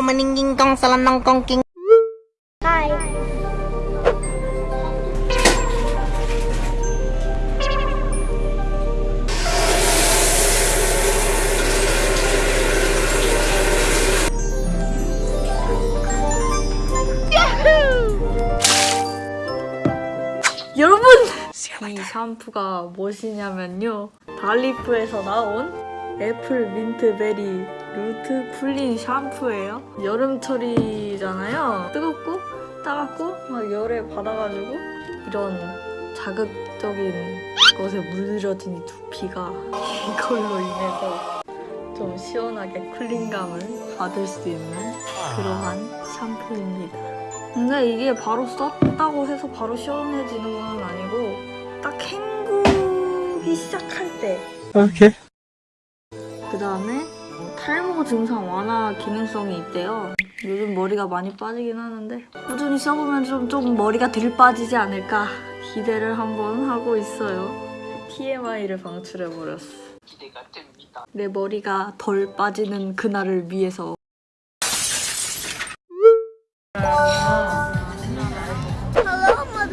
Meningking kong salanong kong king Hi. 여러분! 이 샴푸가 무엇이냐면요. 달리프에서 나온 애플 민트 베리 루트 cooling 샴푸예요. 여름철이잖아요. 뜨겁고 따갑고 막 열에 받아가지고 이런 자극적인 것에 물들여진 이 두피가 이걸로 인해서 좀 시원하게 cooling감을 받을 수 있는 그러한 샴푸입니다. 근데 이게 바로 썼다고 해서 바로 시원해지는 건 아니고 딱 헹구기 시작할 때 오케이. 그 다음에 탈모 증상 완화 기능성이 있대요. 요즘 머리가 많이 빠지긴 하는데 꾸준히 써보면 좀, 좀 머리가 덜 빠지지 않을까 기대를 한번 하고 있어요. TMI를 방출해버렸어. 기대가 됩니다 내 머리가 덜 빠지는 그날을 위해서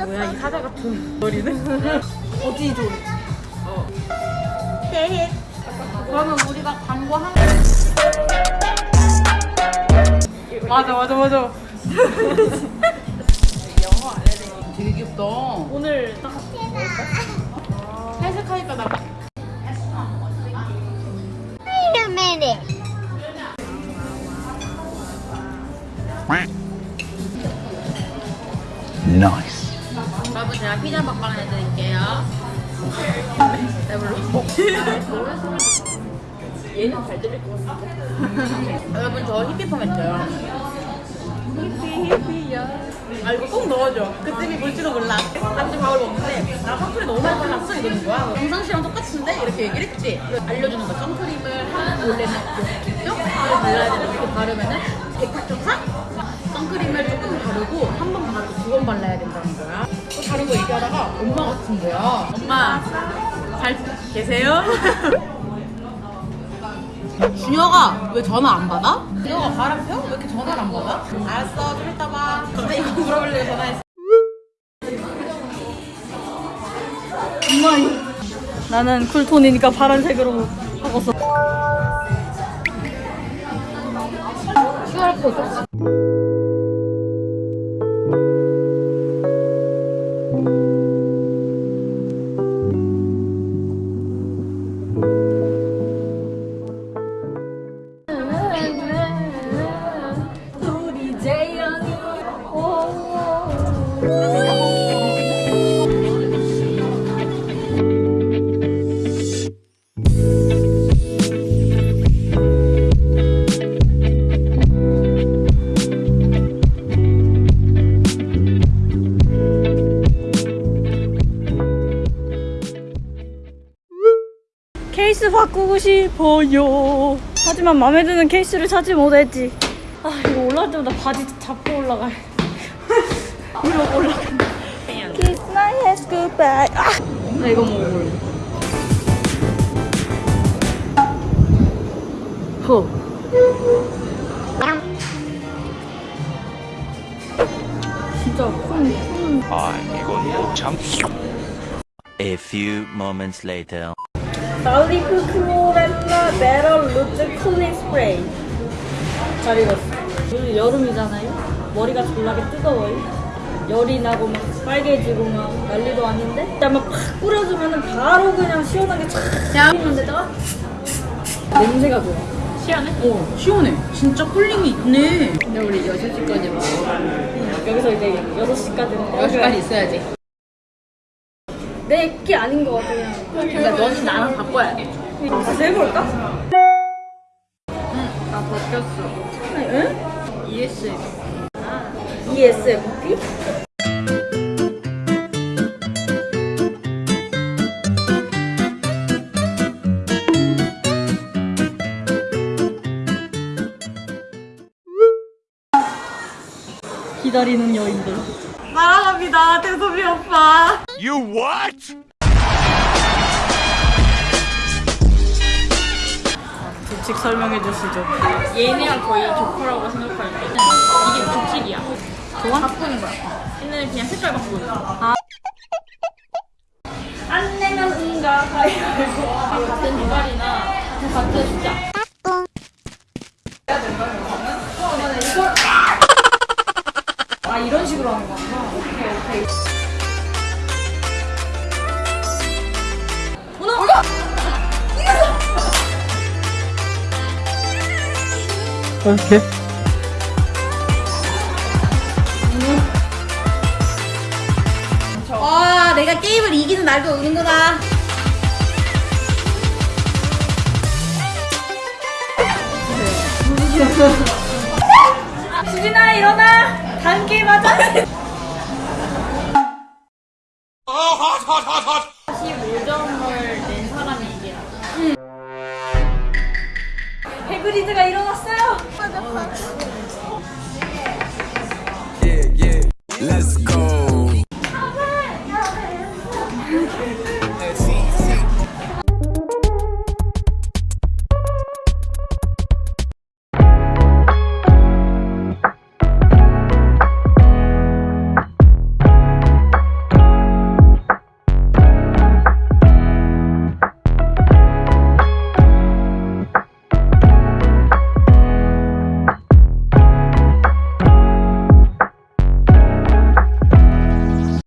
뭐야 이 사자 어디 좀 그러면 우리가 광고 한 맞아 맞아 맞아 되게 귀엽다 오늘 딱 탈색하니까 나 Wait a minute. nice. 여러분 제가 피자 먹방 해드릴게요 배불러? 얘는 잘 들릴 것 같은데. 여러분 저 히피폼 했어요. 히피 히피야. 아 이거 꼭 넣어줘. 그쯤이 뭘지도 몰라. 아침 밥을 먹는데 나 선크림 너무 많이 발랐어 이러는 거야. 평상시랑 똑같은데? 이렇게 얘기를 했지. 알려주는 거야 선크림을 한 원래는 이렇게 발라야 되는데 이렇게 바르면은 백탁점상 선크림을 조금 바르고 한 번 바르고 두 번 발라야 된다는 거야. 또 다른 거 얘기하다가 엄마 같은 거야. 엄마 잘 계세요? 준혁아 왜 전화 안 받아? 준혁아 바람 펴? 왜 이렇게 전화를 안 받아? 알았어 좀 이따 봐 근데 이거 물어보려고 전화했어 나는 쿨톤이니까 파란색으로 하고서 QR코드 싶어요. 하지만 마음에 드는 케이스를 찾지 못했지. 아 이거 올라갈 때마다 바지 잡고 올라가. 이러고 올라간다. Kiss my ass goodbye. 아! 나 이거 먹어볼래. 허. 진짜 콩, 콩. 아, 이건 못 참. A few moments later. 날리프 클로 메럴 루즈 쿨링 스프레이 잘 익었어. 요즘 여름이잖아요. 머리가 졸라게 뜨거워요. 열이 나고 막 빨개지고 막 난리도 아닌데 그냥 팍 뿌려주면 바로 그냥 시원하게 촥 뿌리는 데다가 냄새가 좋아. 시원해? 어 시원해. 진짜 쿨링이 있네. 근데 우리 6시까지 먹어 여기서 이제 6시까지는 6시까지 있어야지. 내게 아닌 것 같아 그냥. 그러니까 너는 나랑 바꿔야 돼 다시 해볼까? 나 바뀌었어 응? ES ESFP? 기다리는 여인들 날아갑니다 대소비 오빠 You what? 규칙 설명해 주시죠. 얘네랑 거의 조커라고 생각할 때 이게 규칙이야. 좋아? 바꾸는 거야. 얘네는 그냥 색깔 바꾸는 거야. 아. 안 내면 응가 가위바위보 같은 두발이나 같은 숫자. 아 이런 식으로 하는 거구나. 오케이 오케이. 와 내가 게임을 이기는 날도 오는구나 수진아 일어나. 다음 게임 하자. 해그리드가 일어났어요. Let's go.